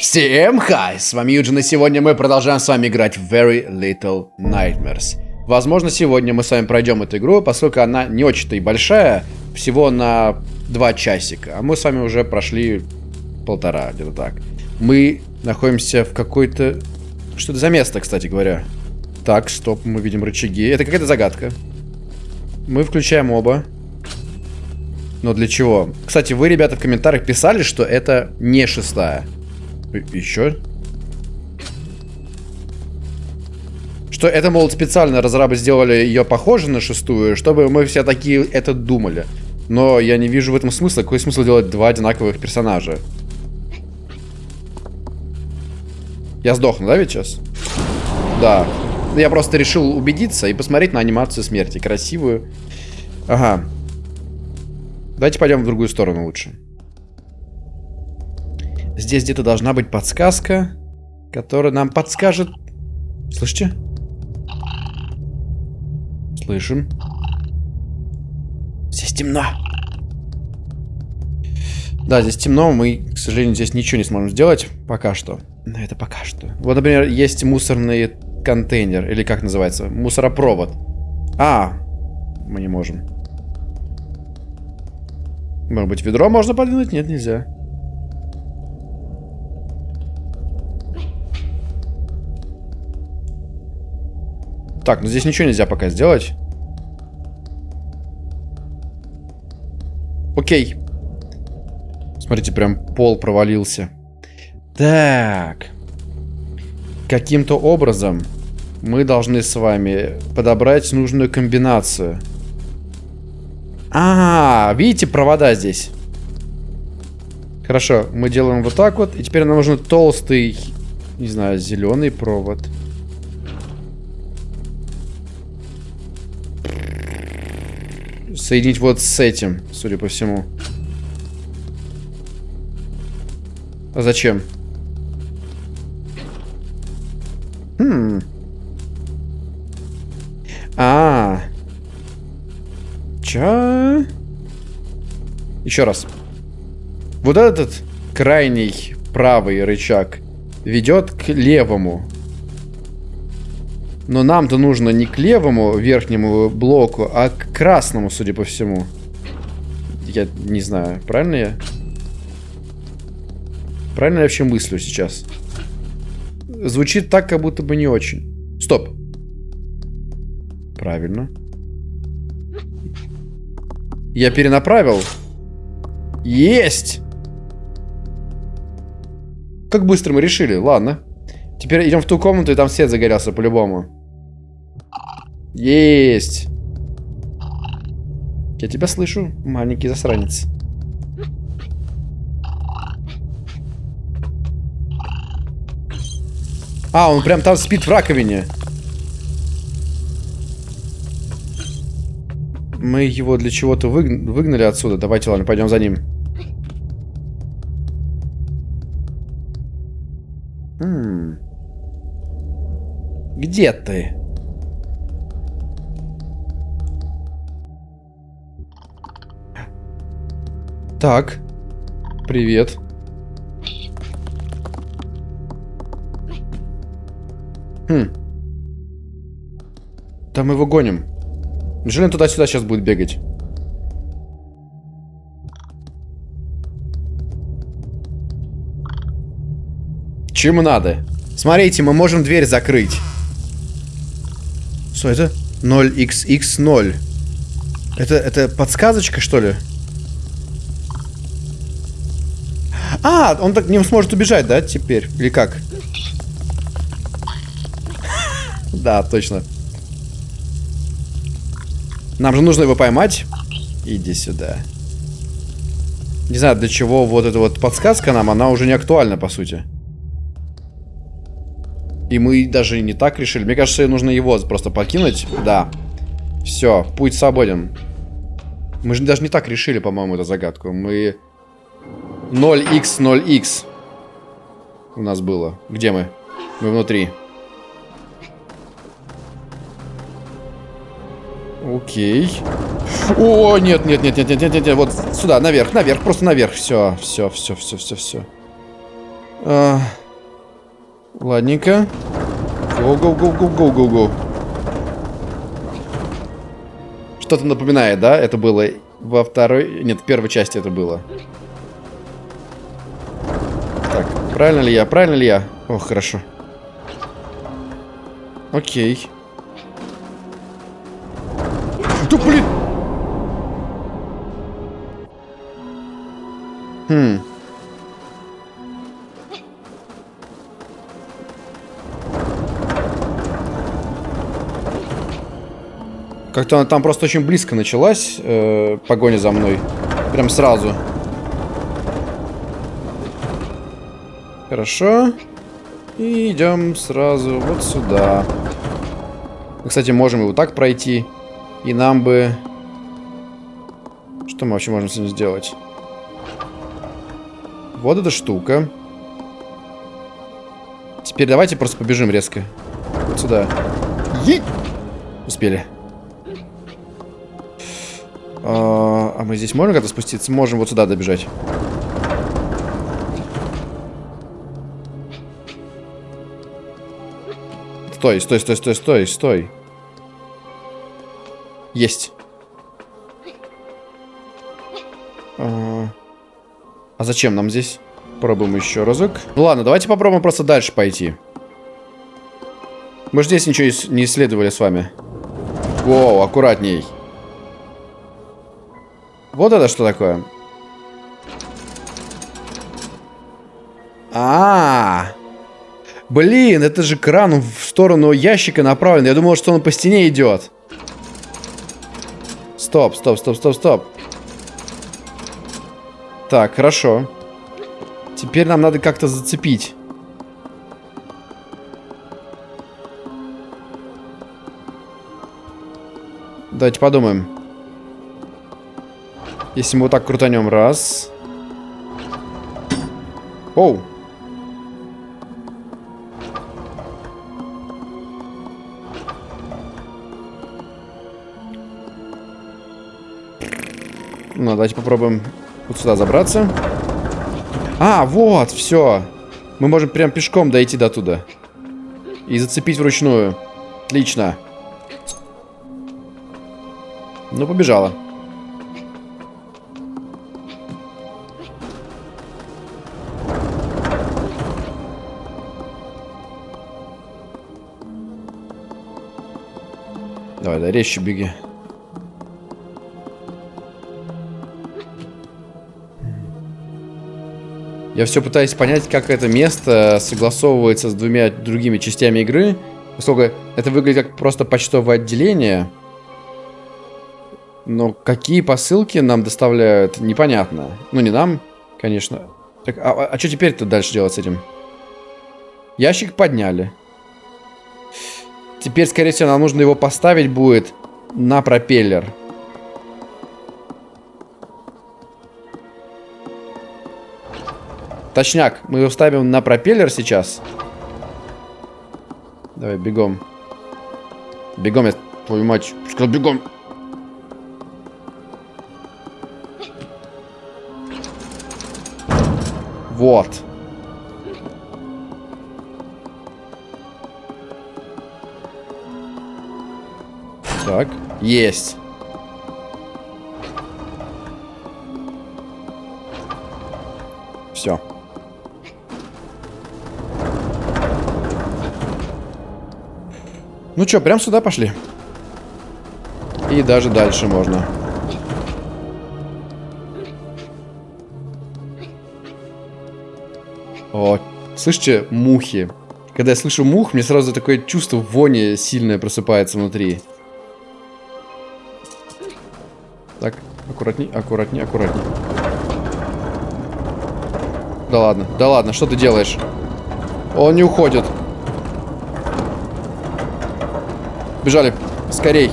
Всем хай! С вами Юджин, и сегодня мы продолжаем с вами играть в Very Little Nightmares. Возможно, сегодня мы с вами пройдем эту игру, поскольку она не очень-то и большая, всего на два часика. А мы с вами уже прошли полтора, где-то так. Мы находимся в какой-то... Что это за место, кстати говоря? Так, стоп, мы видим рычаги. Это какая-то загадка. Мы включаем оба. Но для чего? Кстати, вы, ребята, в комментариях писали, что это не шестая. Еще? Что это, мол, специально разрабы сделали ее похожей на шестую, чтобы мы все такие это думали. Но я не вижу в этом смысла. Какой смысл делать два одинаковых персонажа? Я сдохну, да, ведь сейчас? Да. Я просто решил убедиться и посмотреть на анимацию смерти. Красивую. Ага. Давайте пойдем в другую сторону лучше. Здесь где-то должна быть подсказка, которая нам подскажет... Слышите? Слышим. Здесь темно. Да, здесь темно, мы, к сожалению, здесь ничего не сможем сделать пока что. Но это пока что. Вот, например, есть мусорный контейнер, или как называется? Мусоропровод. А, мы не можем. Может быть, ведро можно подвинуть? Нет, нельзя. Так, ну здесь ничего нельзя пока сделать. Окей. Смотрите, прям пол провалился. Так. Каким-то образом мы должны с вами подобрать нужную комбинацию. А, -а, видите провода здесь? Хорошо, мы делаем вот так вот. И теперь нам нужен толстый, не знаю, зеленый провод. Соединить вот с этим, судя по всему. А зачем? Хм. А, -а. Чё? Еще раз. Вот этот крайний правый рычаг ведет к левому. Но нам-то нужно не к левому верхнему блоку, а к красному, судя по всему. Я не знаю, правильно я? Правильно я вообще мыслю сейчас? Звучит так, как будто бы не очень. Стоп. Правильно. Я перенаправил. Есть! Как быстро мы решили, ладно. Теперь идем в ту комнату, и там свет загорелся по-любому. Есть! Я тебя слышу, маленький засранец. А, он прям там спит в раковине. Мы его для чего-то выгнали отсюда. Давайте, ладно, пойдем за ним. Где ты? Так. Привет. Хм. Да мы его гоним. Неужели он туда-сюда сейчас будет бегать? Чему надо? Смотрите, мы можем дверь закрыть. Что это? 0xx0. Это, это подсказочка, что ли? А, он так не сможет убежать, да, теперь? Или как? Да, точно. Нам же нужно его поймать. Иди сюда. Не знаю, для чего вот эта вот подсказка нам, она уже не актуальна, по сути. И мы даже не так решили. Мне кажется, нужно его просто покинуть. Да. Все, путь свободен. Мы же даже не так решили, по-моему, эту загадку. Мы... 0x, 0x. У нас было. Где мы? Мы внутри. Окей. О, нет, нет, нет, нет, нет, нет, нет, нет, вот сюда, наверх, наверх, просто наверх. Все, все, все, все, все, все. А, ладненько. Гоу-гоу-гоу-гоу-гоу-гоу-гоу. Что-то напоминает, да? Это было во второй... Нет, в первой части это было. Правильно ли я? Правильно ли я? О, хорошо. Окей. Да блин! Хм. Как-то она там просто очень близко началась, э, погоня за мной. Прям сразу. Хорошо. И идем сразу вот сюда. Мы, кстати, можем его так пройти. И нам бы... Что мы вообще можем с ним сделать? Вот эта штука. Теперь давайте просто побежим резко. Вот сюда. Е Успели. А, а мы здесь можем как-то спуститься? Можем вот сюда добежать. Стой, стой, стой, стой, стой, стой. Есть. А, а зачем нам здесь? Пробуем еще разок. Ну ладно, давайте попробуем просто дальше пойти. Мы же здесь ничего не исследовали с вами. Воу, аккуратней. Вот это что такое? А, -а, а Блин, это же кран в сторону ящика направлен. Я думал, что он по стене идет. Стоп, стоп, стоп, стоп, стоп. Так, хорошо. Теперь нам надо как-то зацепить. Давайте подумаем. Если мы вот так крутанем. Раз. Оу. Ну, давайте попробуем вот сюда забраться. А, вот, все. Мы можем прям пешком дойти до туда. И зацепить вручную. Отлично. Ну, побежала. Давай, да, резче беги. Я все пытаюсь понять, как это место согласовывается с двумя другими частями игры. Поскольку это выглядит как просто почтовое отделение. Но какие посылки нам доставляют, непонятно. Ну, не нам, конечно. Так, а, а, что теперь-то дальше делать с этим? Ящик подняли. Теперь, скорее всего, нам нужно его поставить будет на пропеллер. Точняк, мы его ставим на пропеллер сейчас. Давай, бегом. Бегом, я твою мать. Сказал, бегом. Вот. Так, есть. Все. Ну что, прям сюда пошли. И даже дальше можно. О, слышите, мухи. Когда я слышу мух, мне сразу такое чувство вони сильное просыпается внутри. Так, аккуратней, аккуратней, аккуратней. Да ладно, да ладно, что ты делаешь? Он не уходит. Бежали. Скорей.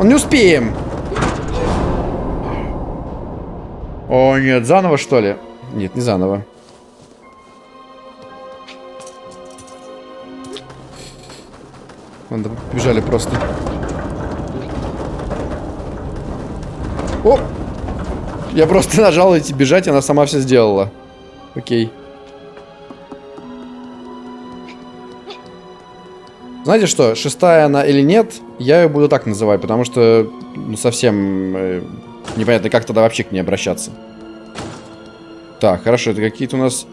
Он не успеем. О, нет, заново, что ли? Нет, не заново. Ладно, бежали просто. О! Я просто нажал идти бежать, и она сама все сделала. Окей. Знаете что, шестая она или нет, я ее буду так называть, потому что ну, совсем э, непонятно, как тогда вообще к ней обращаться. Так, хорошо, это какие-то у нас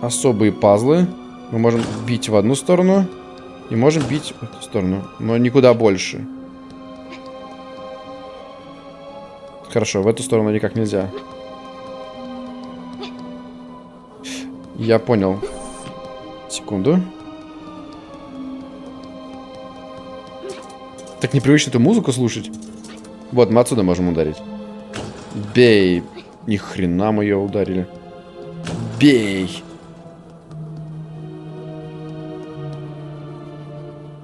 особые пазлы. Мы можем бить в одну сторону и можем бить в эту сторону, но никуда больше. Хорошо, в эту сторону никак нельзя. Я понял. Секунду. Так непривычно эту музыку слушать. Вот, мы отсюда можем ударить. Бей. Ни хрена мы ее ударили. Бей.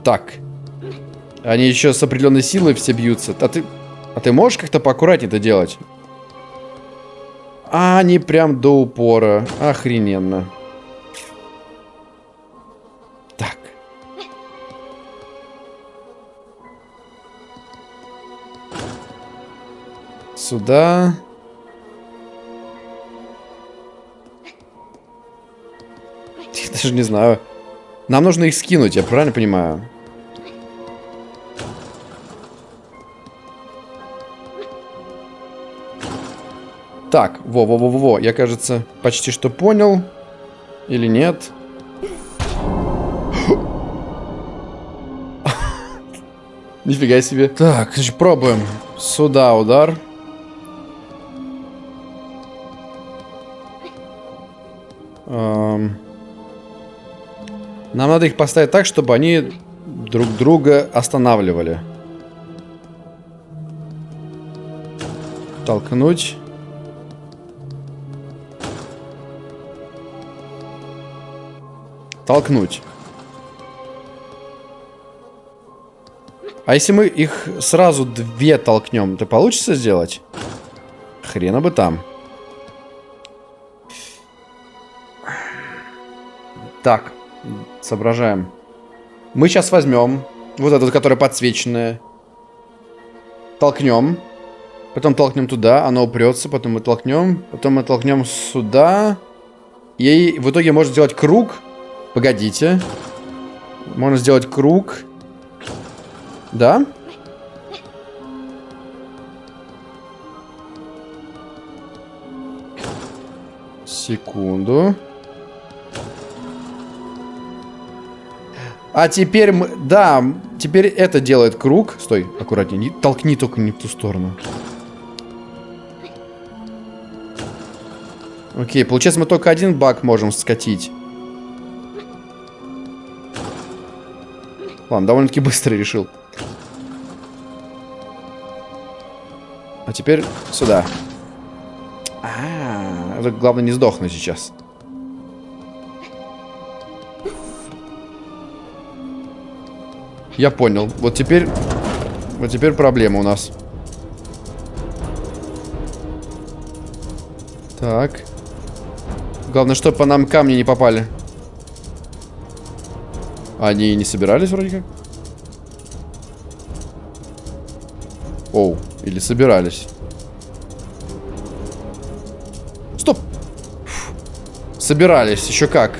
Так. Они еще с определенной силой все бьются. А ты... А ты можешь как-то поаккуратнее это делать? А, они прям до упора. Охрененно. Сюда. Я даже не знаю. Нам нужно их скинуть, я правильно понимаю? Так, во-во-во-во, я, кажется, почти что понял. Или нет? Нифига себе. Так, значит, пробуем. Сюда удар. Нам надо их поставить так, чтобы они друг друга останавливали. Толкнуть. Толкнуть. А если мы их сразу две толкнем, то получится сделать? Хрена бы там. Так, соображаем. Мы сейчас возьмем вот эту, которая подсвеченная. Толкнем. Потом толкнем туда, оно упрется, потом мы толкнем. Потом мы толкнем сюда. И в итоге можно сделать круг. Погодите. Можно сделать круг. Да? Секунду. А теперь мы... Да, теперь это делает круг. Стой, аккуратнее. Не, толкни только не в ту сторону. Окей, получается мы только один баг можем скатить. Ладно, довольно-таки быстро решил. А теперь сюда. А, -а, -а главное не сдохнуть сейчас. Я понял. Вот теперь... Вот теперь проблема у нас. Так. Главное, чтобы по нам камни не попали. Они не собирались вроде как? Оу, или собирались. Стоп! Собирались, еще как.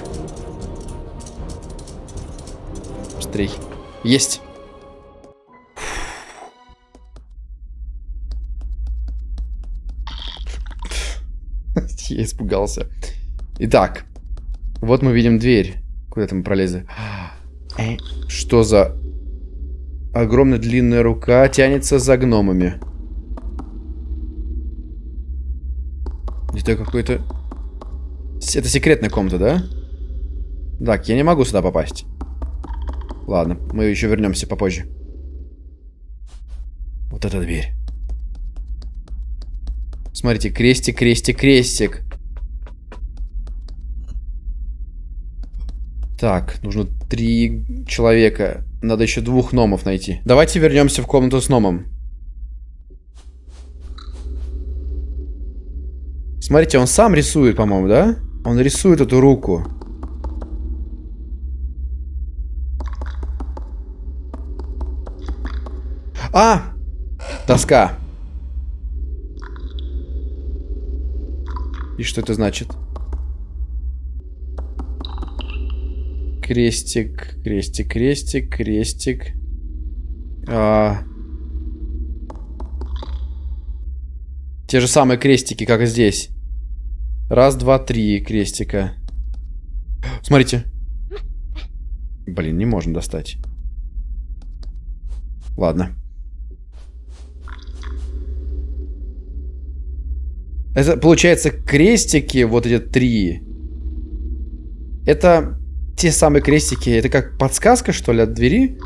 Есть. Я испугался. Итак, вот мы видим дверь. Куда-то мы пролезли. Э, что за... Огромная длинная рука тянется за гномами. Это какой-то... Это секретная комната, да? Так, я не могу сюда попасть. Ладно, мы еще вернемся попозже. Вот эта дверь. Смотрите, крестик, крестик, крестик. Так, нужно три человека. Надо еще двух номов найти. Давайте вернемся в комнату с номом. Смотрите, он сам рисует, по-моему, да? Он рисует эту руку. А! Доска. И что это значит? крестик, крестик, крестик, крестик. А... Те же самые крестики, как и здесь. Раз, два, три крестика. Смотрите. Блин, не можем достать. Ладно. Это, получается, крестики, вот эти три. Это те самые крестики. Это как подсказка, что ли, от двери?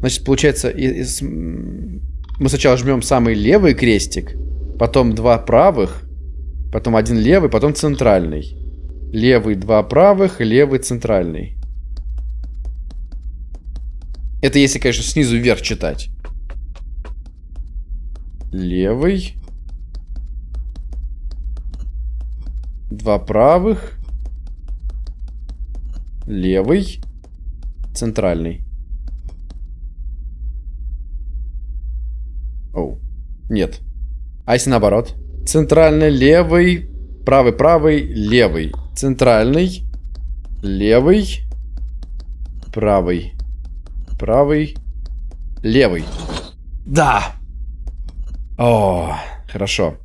Значит, получается, и, мы сначала жмем самый левый крестик, потом два правых, потом один левый, потом центральный. Левый, два правых, левый, центральный. Это если, конечно, снизу вверх читать. Левый. Два правых. Левый. Центральный. Оу. Нет. А если наоборот? Центральный, левый, правый, правый, левый. Центральный, левый, правый, правый, левый. Да! О, хорошо.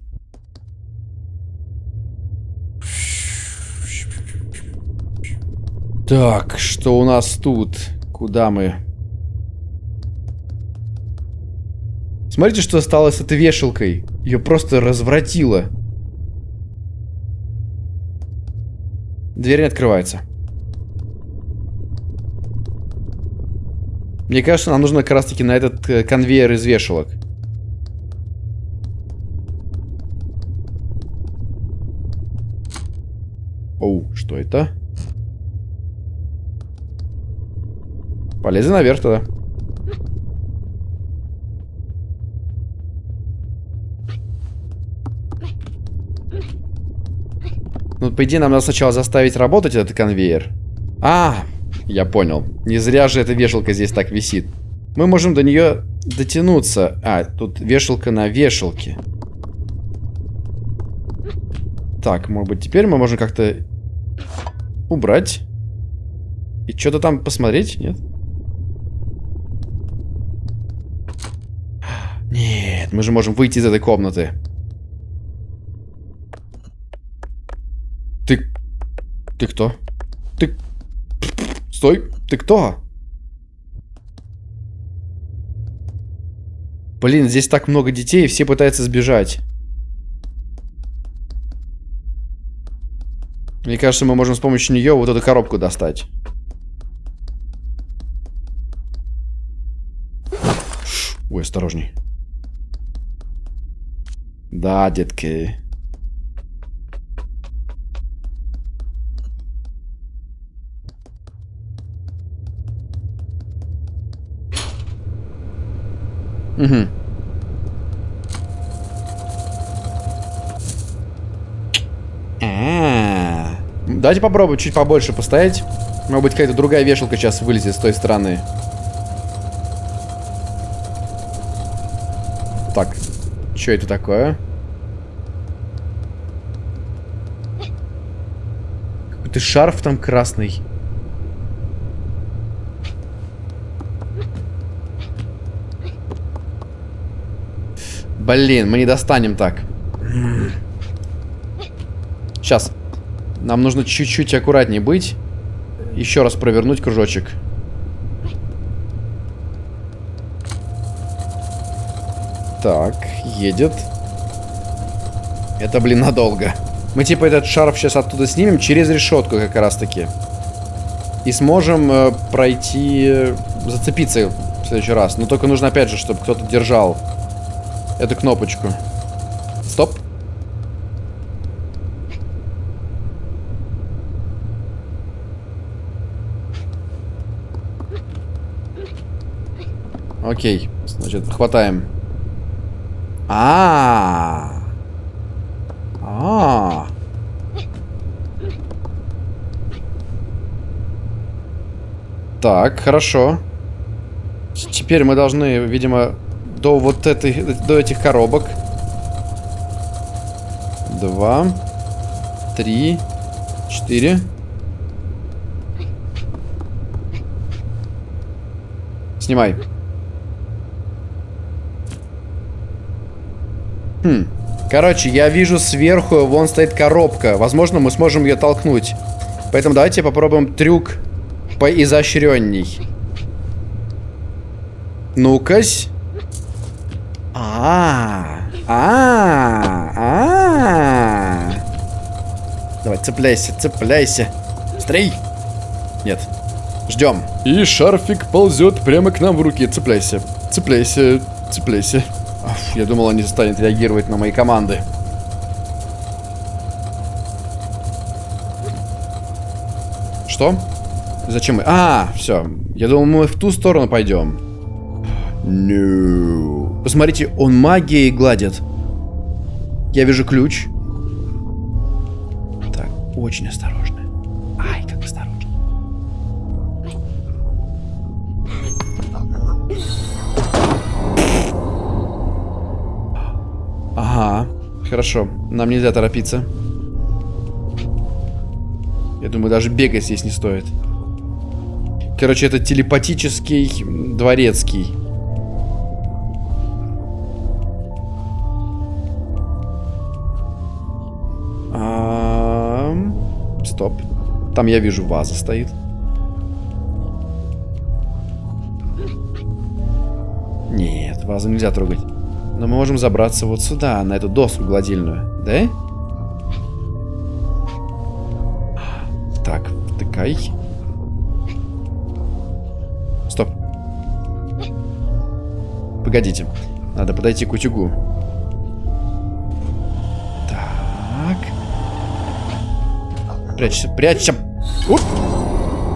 Так, что у нас тут? Куда мы? Смотрите, что стало с этой вешалкой. Ее просто развратило. Дверь не открывается. Мне кажется, нам нужно как раз таки на этот э, конвейер из вешалок. Оу, что это? Полезли наверх тогда. Ну, по идее, нам надо сначала заставить работать этот конвейер. А, я понял. Не зря же эта вешалка здесь так висит. Мы можем до нее дотянуться. А, тут вешалка на вешалке. Так, может быть, теперь мы можем как-то убрать. И что-то там посмотреть, нет? Нет, мы же можем выйти из этой комнаты. Ты... Ты кто? Ты... Стой! Ты кто? Блин, здесь так много детей, все пытаются сбежать. Мне кажется, мы можем с помощью нее вот эту коробку достать. Ой, осторожней. Да, детки. Угу. А -а -а. Давайте попробуем чуть побольше постоять. Может быть, какая-то другая вешалка сейчас вылезет с той стороны. Так, что это такое? Какой-то шарф там красный. Блин, мы не достанем так. Сейчас. Нам нужно чуть-чуть аккуратнее быть. Еще раз провернуть кружочек. Так, едет. Это, блин, надолго. Мы типа этот шарф сейчас оттуда снимем через решетку как раз таки. И сможем э, пройти, э, зацепиться в следующий раз. Но только нужно опять же, чтобы кто-то держал эту кнопочку. Стоп. Окей, значит, хватаем. А, -а. Так, хорошо. Теперь мы должны, видимо, до вот этой, до этих коробок. Два, три, четыре. Снимай. Хм. Короче, я вижу сверху, вон стоит коробка. Возможно, мы сможем ее толкнуть. Поэтому давайте попробуем трюк поизощренней. Ну-кась. А, -а, а, а. Давай, цепляйся, цепляйся. Стрей. Нет. Ждем. И шарфик ползет прямо к нам в руки. Цепляйся, цепляйся, цепляйся. Я думал, он не станет реагировать на мои команды. Что? Зачем мы? А, все. Я думал, мы в ту сторону пойдем. No. Посмотрите, он магией гладит. Я вижу ключ. Так, очень осторожно. Хорошо. Нам нельзя торопиться. Я думаю, даже бегать здесь не стоит. Короче, это телепатический дворецкий. А -а -а Стоп. Там я вижу ваза стоит. Нет, вазу нельзя трогать. Но мы можем забраться вот сюда, на эту доску гладильную. Да? Так, втыкай. Стоп. Погодите. Надо подойти к утюгу. Так. Прячься, прячься. Оп.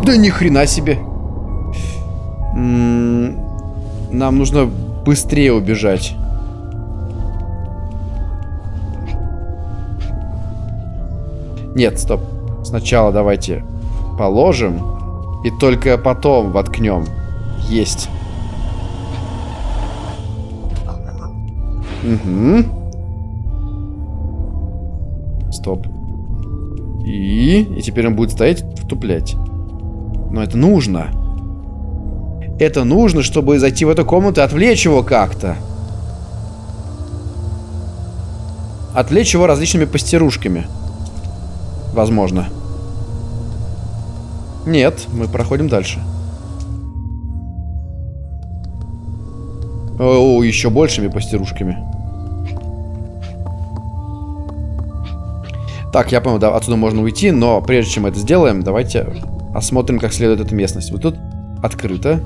Да ни хрена себе. М -м нам нужно быстрее убежать. Нет, стоп. Сначала давайте положим. И только потом воткнем. Есть. Угу. Стоп. И... И теперь он будет стоять, втуплять. Но это нужно. Это нужно, чтобы зайти в эту комнату и отвлечь его как-то. Отвлечь его различными пастерушками. Возможно. Нет, мы проходим дальше. О, еще большими пастерушками. Так, я понял, да, отсюда можно уйти, но прежде чем это сделаем, давайте осмотрим как следует эту местность. Вот тут открыто.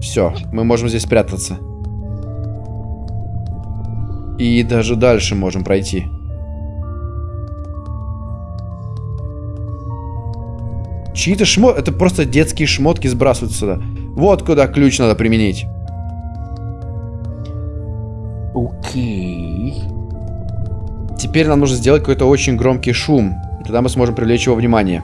Все, мы можем здесь спрятаться. И даже дальше можем пройти. Чьи-то шмот... Это просто детские шмотки сбрасывают сюда. Вот куда ключ надо применить. Окей. Теперь нам нужно сделать какой-то очень громкий шум. Тогда мы сможем привлечь его внимание.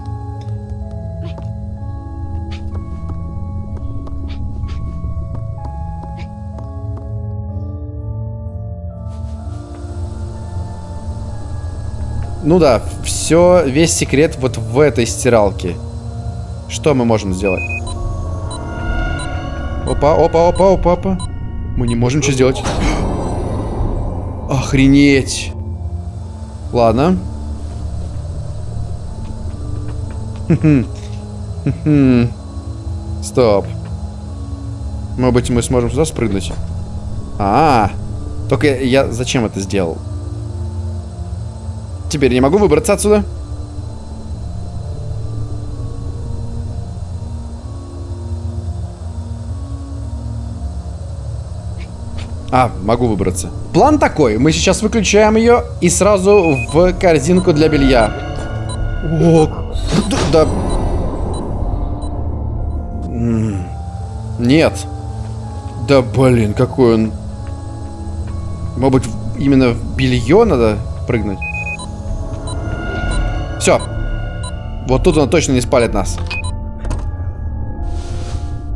Ну да, все, весь секрет вот в этой стиралке. Что мы можем сделать? Опа, опа, опа, опа, опа. Мы не можем что сделать. Охренеть. Ладно. Стоп. Может быть, мы сможем сюда спрыгнуть? А, -а, а, только я зачем это сделал? Теперь не могу выбраться отсюда. А, могу выбраться. План такой. Мы сейчас выключаем ее и сразу в корзинку для белья. О, да. да. Нет. Да блин, какой он... Может быть, именно в белье надо прыгнуть? Все. Вот тут он точно не спалит нас.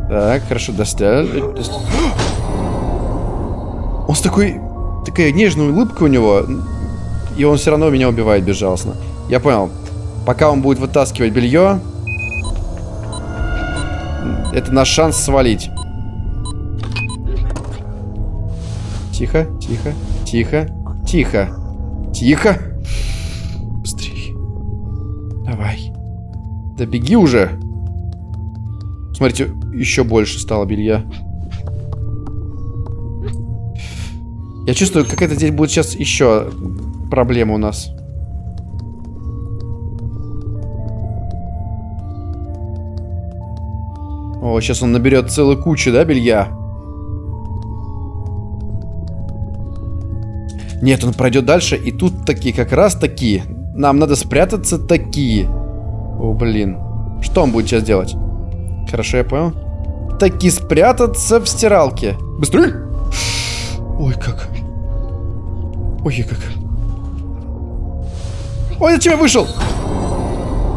Так, хорошо, достали с такой... Такая нежная улыбка у него. И он все равно меня убивает безжалостно. Я понял. Пока он будет вытаскивать белье... Это наш шанс свалить. Тихо, тихо, тихо, тихо. Тихо. Быстрее, Давай. Да беги уже. Смотрите, еще больше стало белья. Я чувствую, какая-то здесь будет сейчас еще проблема у нас. О, сейчас он наберет целую кучу, да, белья? Нет, он пройдет дальше, и тут такие, как раз такие. Нам надо спрятаться такие. О, блин. Что он будет сейчас делать? Хорошо, я понял. Таки спрятаться в стиралке. Быстрее! Ой, как. Ой, как. Ой, зачем я вышел?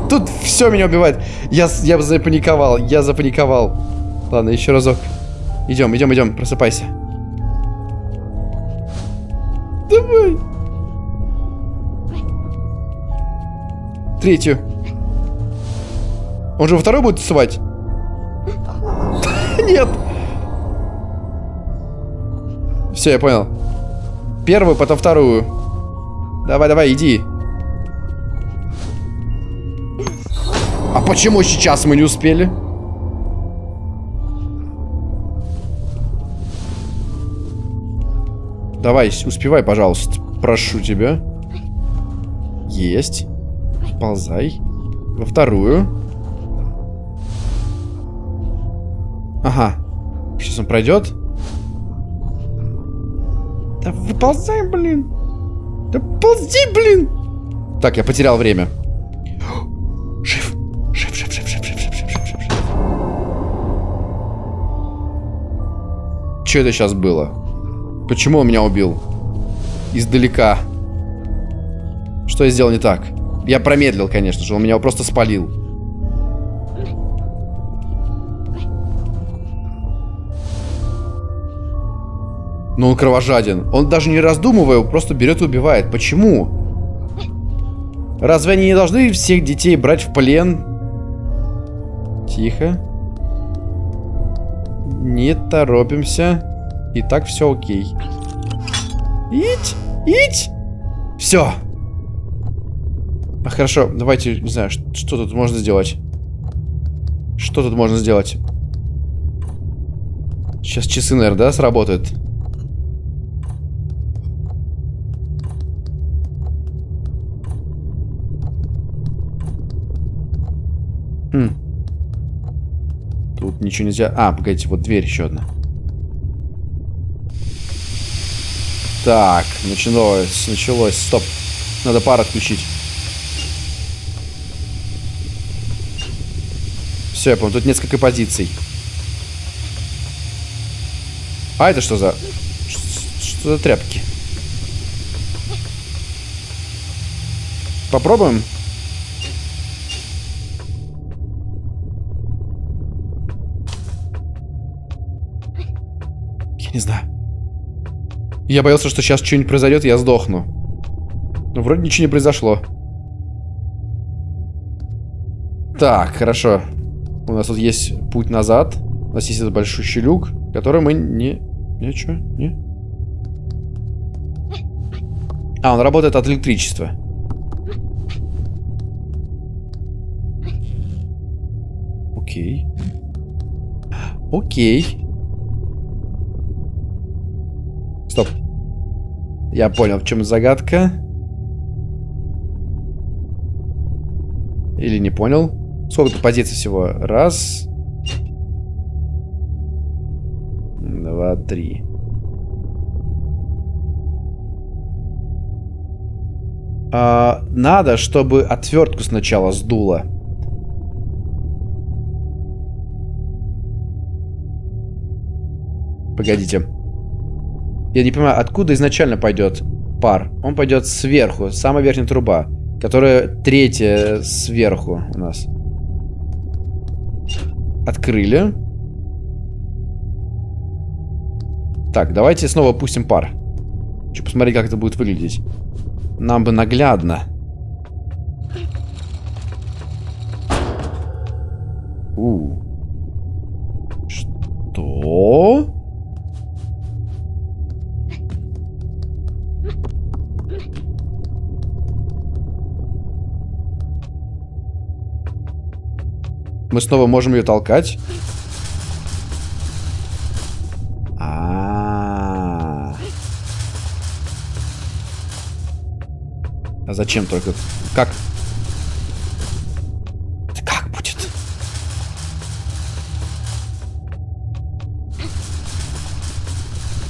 Тут все меня убивает. Я, я запаниковал, я запаниковал. Ладно, еще разок. Идем, идем, идем, просыпайся. Давай. Третью. Он же во второй будет тусовать? Нет. Все, я понял. Первую, потом вторую. Давай, давай, иди. А почему сейчас мы не успели? Давай, успевай, пожалуйста. Прошу тебя. Есть. Ползай. Во вторую. Ага. Сейчас он пройдет. Да выползай, блин. Да ползи, блин. Так, я потерял время. Жив. Жив, жив, жив, жив, жив, жив, жив, жив, жив. Что это сейчас было? Почему он меня убил? Издалека. Что я сделал не так? Я промедлил, конечно же. Он меня просто спалил. Но он кровожаден. Он даже не раздумывая, просто берет и убивает. Почему? Разве они не должны всех детей брать в плен? Тихо. Не торопимся. И так все окей. Ить! Ить! Все. А хорошо, давайте, не знаю, что, что тут можно сделать. Что тут можно сделать? Сейчас часы, наверное, да, сработают? Хм. Тут ничего нельзя... А, погодите, вот дверь еще одна. Так, началось, началось. Стоп. Надо пар отключить. Все, я понял. Тут несколько позиций. А это что за... Что за тряпки? Попробуем? Не знаю. Я боялся, что сейчас что-нибудь произойдет, я сдохну. Но вроде ничего не произошло. Так, хорошо. У нас тут есть путь назад. У нас есть этот большущий люк, который мы не... Ничего, не? А, он работает от электричества. Окей. Окей. Стоп. Я понял, в чем загадка. Или не понял. Сколько тут позиций всего? Раз. Два, три. А, надо, чтобы отвертку сначала сдуло. Погодите. Я не понимаю, откуда изначально пойдет пар? Он пойдет сверху, самая верхняя труба, которая третья сверху у нас. Открыли. Так, давайте снова пустим пар. Хочу посмотреть, как это будет выглядеть. Нам бы наглядно. У. Что? Мы снова можем ее толкать. А, -а, -а. а зачем только? Как? Как будет?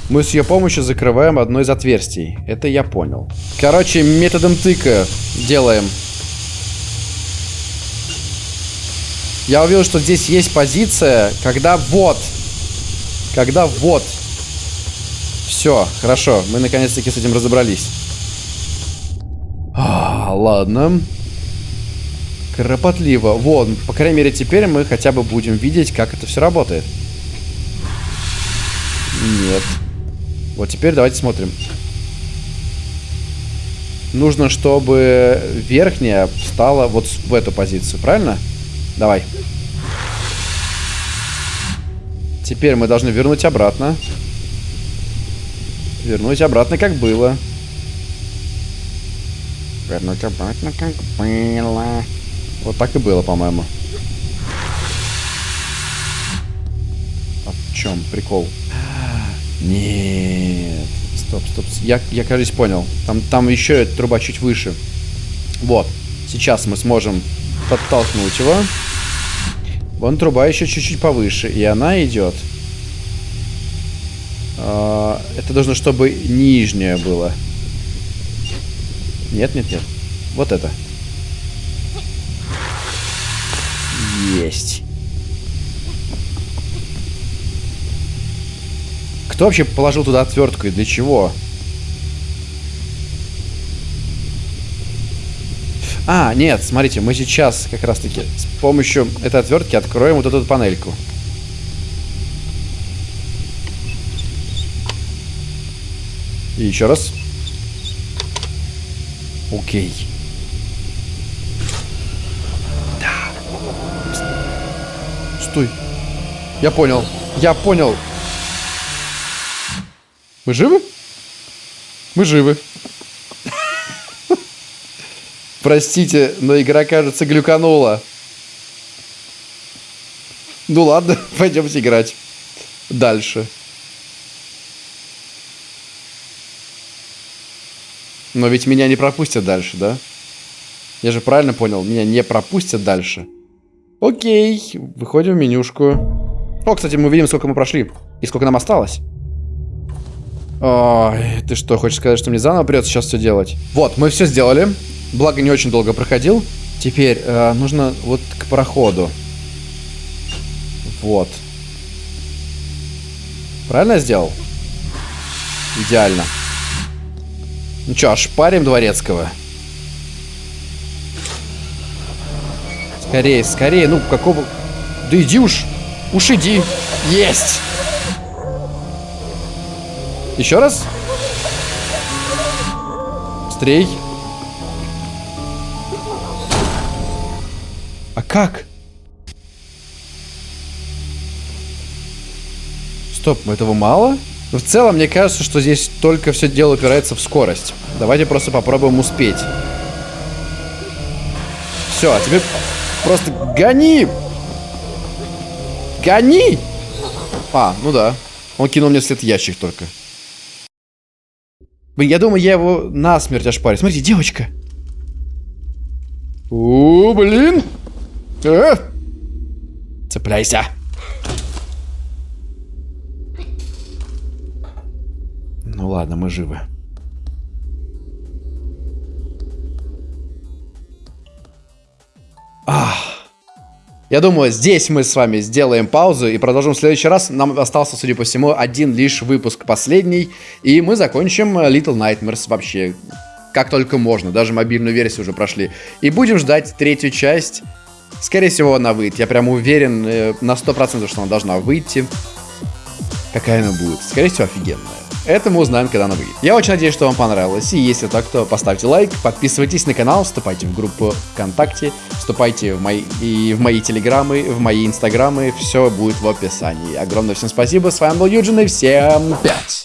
Мы с ее помощью закрываем одно из отверстий. Это я понял. Короче, методом тыка делаем. Я увидел, что здесь есть позиция, когда вот. Когда вот. Все, хорошо. Мы наконец-таки с этим разобрались. А, ладно. Кропотливо. Вот, по крайней мере, теперь мы хотя бы будем видеть, как это все работает. Нет. Вот теперь давайте смотрим. Нужно, чтобы верхняя стала вот в эту позицию, правильно? Давай. Теперь мы должны вернуть обратно. Вернуть обратно, как было. Вернуть обратно, как было. Вот так и было, по-моему. А в чем прикол? Нет. Стоп, стоп. Я, я кажется, понял. Там, там еще труба чуть выше. Вот. Сейчас мы сможем подтолкнуть его. Вон труба еще чуть-чуть повыше. И она идет. А, это должно, чтобы нижняя было. Нет, нет, нет. Вот это. Есть. Кто вообще положил туда отвертку и для чего? А, нет, смотрите, мы сейчас как раз-таки с помощью этой отвертки откроем вот эту панельку. И еще раз. Окей. Да. Стой. Я понял. Я понял. Мы живы? Мы живы. Простите, но игра, кажется, глюканула. Ну ладно, пойдемте играть. Дальше. Но ведь меня не пропустят дальше, да? Я же правильно понял, меня не пропустят дальше. Окей, выходим в менюшку. О, кстати, мы видим, сколько мы прошли. И сколько нам осталось. Ой, ты что, хочешь сказать, что мне заново придется сейчас все делать? Вот, мы все сделали. Благо, не очень долго проходил. Теперь э, нужно вот к проходу. Вот. Правильно я сделал? Идеально. Ну что, шпарим дворецкого. Скорее, скорее. Ну, какого... Да иди уж. Уж иди. Есть. Еще раз. Быстрей. Как? Стоп, этого мало? В целом, мне кажется, что здесь только все дело упирается в скорость. Давайте просто попробуем успеть. Все, а теперь просто гони! Гони! А, ну да. Он кинул мне след ящик только. Блин, я думаю, я его насмерть ошпарю. Смотрите, девочка. О, блин. Э! Цепляйся. Ну ладно, мы живы. Ах. Я думаю, здесь мы с вами сделаем паузу и продолжим в следующий раз. Нам остался, судя по всему, один лишь выпуск последний. И мы закончим Little Nightmares вообще как только можно. Даже мобильную версию уже прошли. И будем ждать третью часть. Скорее всего, она выйдет. Я прям уверен э, на 100%, что она должна выйти. Какая она будет? Скорее всего, офигенная. Это мы узнаем, когда она выйдет. Я очень надеюсь, что вам понравилось. И если так, то поставьте лайк, подписывайтесь на канал, вступайте в группу ВКонтакте, вступайте в мои, и в мои телеграммы, в мои инстаграмы. Все будет в описании. Огромное всем спасибо. С вами был Юджин и всем пять.